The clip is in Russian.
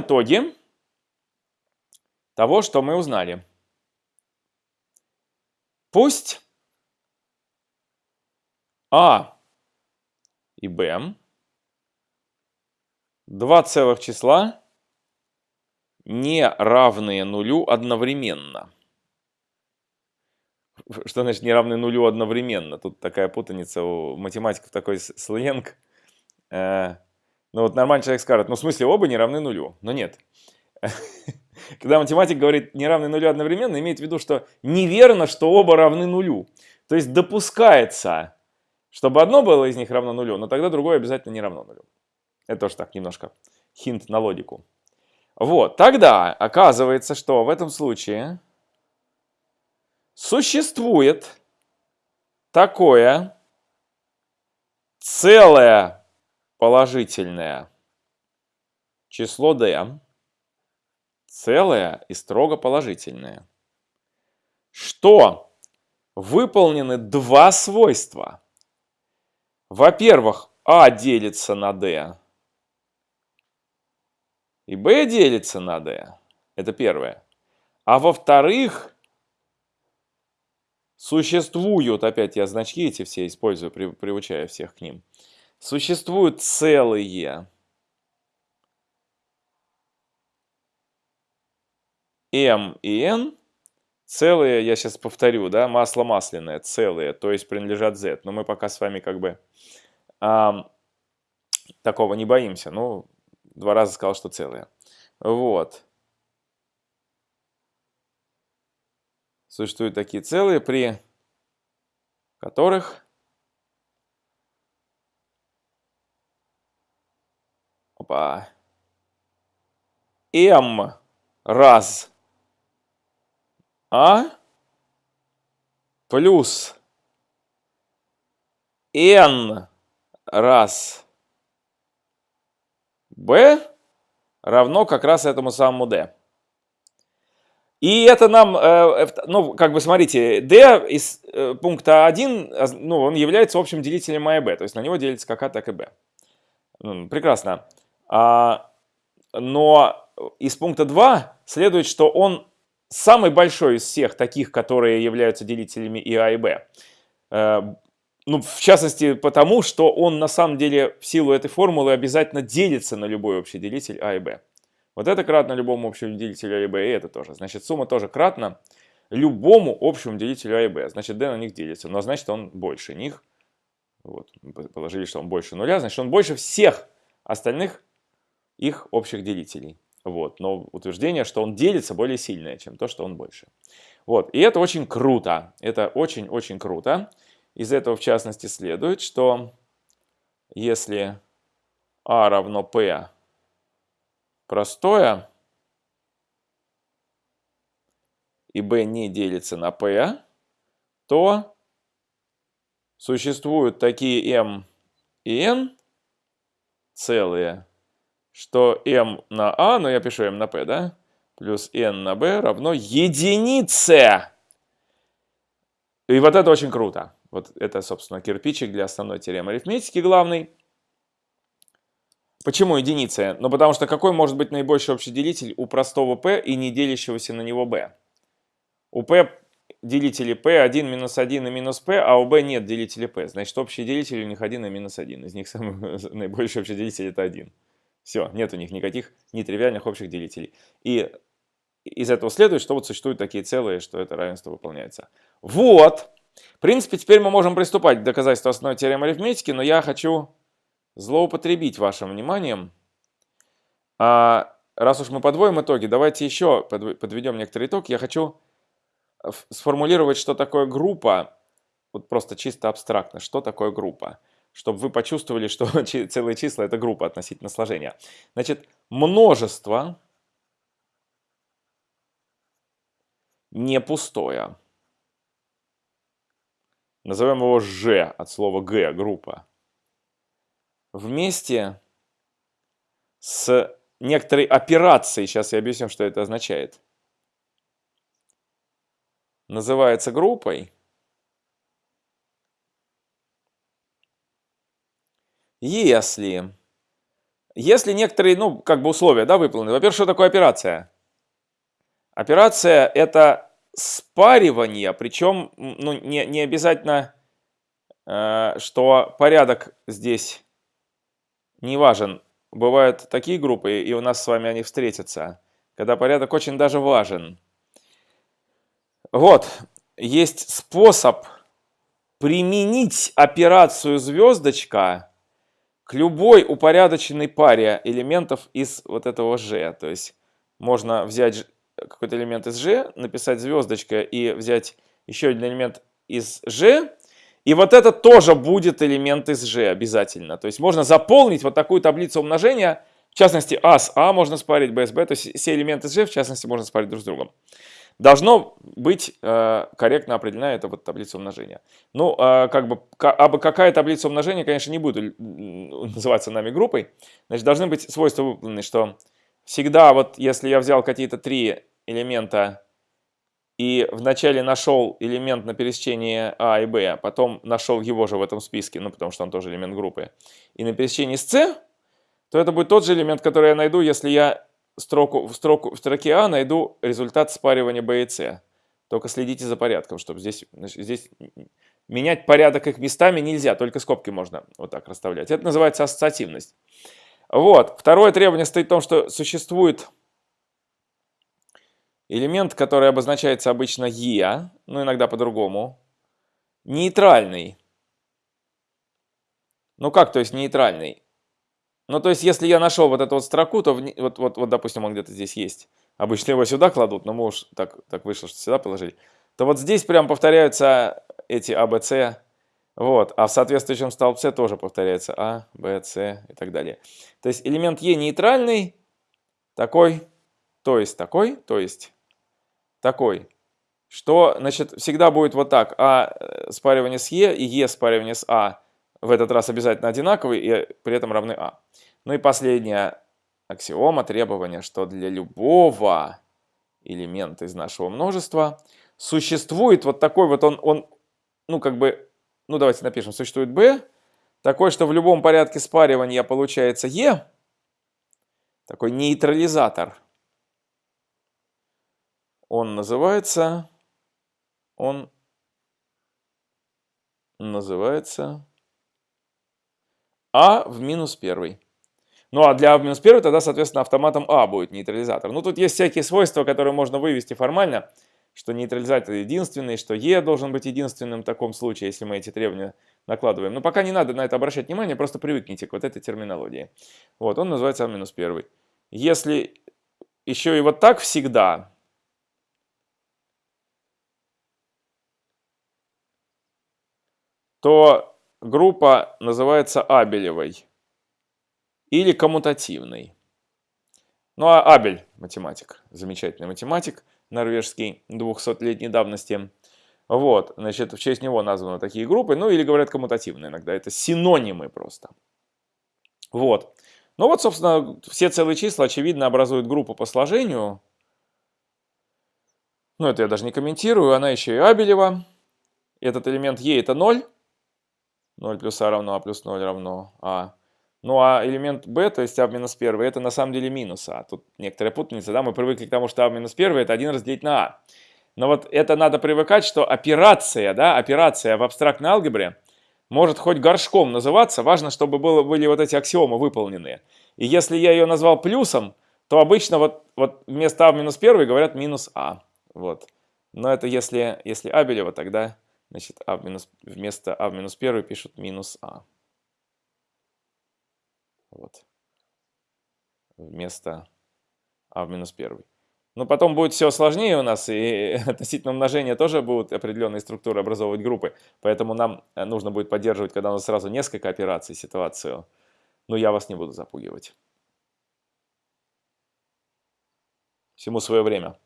итоге того, что мы узнали. Пусть А и Б два целых числа не равные нулю одновременно. Что значит не равны нулю одновременно? Тут такая путаница у математиков, такой сленг. Ну вот нормальный человек скажет, ну в смысле оба не равны нулю. Но нет. Когда математик говорит не равны нулю одновременно, имеет в виду, что неверно, что оба равны нулю. То есть допускается, чтобы одно было из них равно нулю, но тогда другое обязательно не равно нулю. Это тоже так немножко хинт на логику. Вот, тогда оказывается, что в этом случае существует такое целое положительное число d, целое и строго положительное, что выполнены два свойства. Во-первых, а делится на d, и b делится на d. Это первое. А во-вторых, существуют, опять я значки эти все использую, при, приучая всех к ним, существуют целые m и n, целые, я сейчас повторю, да, масло масляное, целые, то есть принадлежат z. Но мы пока с вами как бы а, такого не боимся. Ну, Два раза сказал, что целые. Вот. Существуют такие целые, при которых опа, m раз. А? Плюс. N раз. B равно как раз этому самому d. И это нам, э, ну, как бы смотрите, d из э, пункта 1, ну, он является общим делителем а и b, то есть на него делится как а, так и b. Прекрасно. А, но из пункта 2 следует, что он самый большой из всех таких, которые являются делителями и а и b. Э, ну, в частности, потому что он на самом деле в силу этой формулы обязательно делится на любой общий делитель а и b. Вот это кратно любому общему делителю а и b, и это тоже. Значит, сумма тоже кратна любому общему делителю а и b. Значит, d на них делится, но значит, он больше них. Вот, положили, что он больше нуля, значит, он больше всех остальных их общих делителей. Вот, но утверждение, что он делится, более сильное, чем то, что он больше. Вот, и это очень круто. Это очень-очень круто. Из этого, в частности, следует, что если А равно P простое, и B не делится на P, то существуют такие M и N целые, что M на A, ну я пишу M на P, да, плюс N на B равно единице. И вот это очень круто. Вот это, собственно, кирпичик для основной теоремы арифметики главный. Почему единица? Ну, потому что какой может быть наибольший общий делитель у простого p и не делящегося на него b? У p делители p 1 минус 1 и минус p, а у b нет делителя p. Значит, общий делитель у них 1 и минус 1. Из них самый наибольший общий делитель это 1. Все, нет у них никаких нетривиальных общих делителей. И из этого следует, что вот существуют такие целые, что это равенство выполняется. Вот! В принципе, теперь мы можем приступать к доказательству основной теоремы арифметики, но я хочу злоупотребить вашим вниманием. А раз уж мы подводим итоги, давайте еще подведем некоторый итог. Я хочу сформулировать, что такое группа, вот просто чисто абстрактно, что такое группа, чтобы вы почувствовали, что целые числа это группа относительно сложения. Значит, множество не пустое. Назовем его Ж от слова Г, группа. Вместе с некоторой операцией, сейчас я объясню, что это означает, называется группой, если если некоторые, ну, как бы условия, да, выполнены. Во-первых, что такое операция? Операция – это спаривание, причем, ну, не, не обязательно, э, что порядок здесь не важен. Бывают такие группы, и у нас с вами они встретятся, когда порядок очень даже важен. Вот, есть способ применить операцию звездочка к любой упорядоченной паре элементов из вот этого G. То есть можно взять какой-то элемент из G, написать звездочка и взять еще один элемент из G, и вот это тоже будет элемент из G обязательно. То есть можно заполнить вот такую таблицу умножения, в частности А с А можно спарить, Б с Б, то есть все элементы из G в частности можно спарить друг с другом. Должно быть э, корректно определена эта вот таблица умножения. Ну, э, как бы, а какая таблица умножения, конечно, не будет называться нами группой. Значит, должны быть свойства выполнены, что всегда вот если я взял какие-то три элемента и вначале нашел элемент на пересечении А и Б, а потом нашел его же в этом списке, ну, потому что он тоже элемент группы, и на пересечении с С, то это будет тот же элемент, который я найду, если я строку, в, строку, в строке А найду результат спаривания B и C. Только следите за порядком, чтобы здесь, здесь менять порядок их местами нельзя, только скобки можно вот так расставлять. Это называется ассоциативность. Вот. Второе требование стоит в том, что существует элемент, который обозначается обычно E, ну иногда по-другому, нейтральный. Ну как, то есть нейтральный? Ну, то есть, если я нашел вот эту вот строку, то в, вот, вот, вот, допустим, он где-то здесь есть. Обычно его сюда кладут, но мы уж так, так вышло, что сюда положили. То вот здесь прям повторяются эти А, Б, С. Вот. А в соответствующем столбце тоже повторяется А, Б, С и так далее. То есть элемент Е нейтральный, такой, то есть такой, то есть такой. Что, значит, всегда будет вот так. А э, спаривание с Е и Е спаривание с А в этот раз обязательно одинаковые и при этом равны А. Ну и последняя аксиома, требование, что для любого элемента из нашего множества существует вот такой вот он, он ну как бы, ну давайте напишем, существует b, такой, что в любом порядке спаривания получается e, такой нейтрализатор. Он называется, он называется а в минус первый. Ну а для А в минус первый тогда, соответственно, автоматом А будет нейтрализатор. Ну тут есть всякие свойства, которые можно вывести формально, что нейтрализатор единственный, что Е должен быть единственным в таком случае, если мы эти требования накладываем. Но пока не надо на это обращать внимание, просто привыкните к вот этой терминологии. Вот, он называется А минус первый. Если еще и вот так всегда, то группа называется Абелевой или коммутативной. Ну а Абель, математик, замечательный математик, норвежский, 200-летней давности. Вот, значит, в честь него названы такие группы, ну или говорят коммутативные иногда, это синонимы просто. Вот. Ну вот, собственно, все целые числа, очевидно, образуют группу по сложению. Ну, это я даже не комментирую, она еще и Абелева. Этот элемент Е это 0. 0 плюс а равно а плюс 0 равно а. Ну а элемент b, то есть а минус 1, это на самом деле минус а. Тут некоторая путаница, да, мы привыкли к тому, что а минус 1 это 1 разделить на а. Но вот это надо привыкать, что операция, да, операция в абстрактной алгебре может хоть горшком называться, важно, чтобы было, были вот эти аксиомы выполнены. И если я ее назвал плюсом, то обычно вот, вот вместо а минус 1 говорят минус а. Вот. Но это если, если Абелева, тогда Значит, а минус, вместо а в минус 1 пишут минус а. Вот. Вместо а в минус 1. Но потом будет все сложнее у нас, и относительно умножения тоже будут определенные структуры образовывать группы. Поэтому нам э, нужно будет поддерживать, когда у нас сразу несколько операций, ситуацию. Но я вас не буду запугивать. Всему свое время.